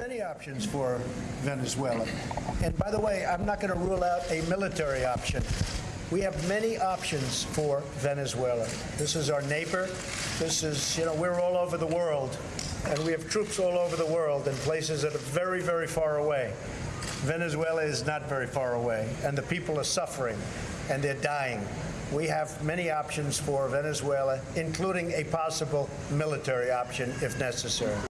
many options for Venezuela. And by the way, I'm not going to rule out a military option. We have many options for Venezuela. This is our neighbor. This is, you know, we're all over the world, and we have troops all over the world in places that are very, very far away. Venezuela is not very far away, and the people are suffering, and they're dying. We have many options for Venezuela, including a possible military option if necessary.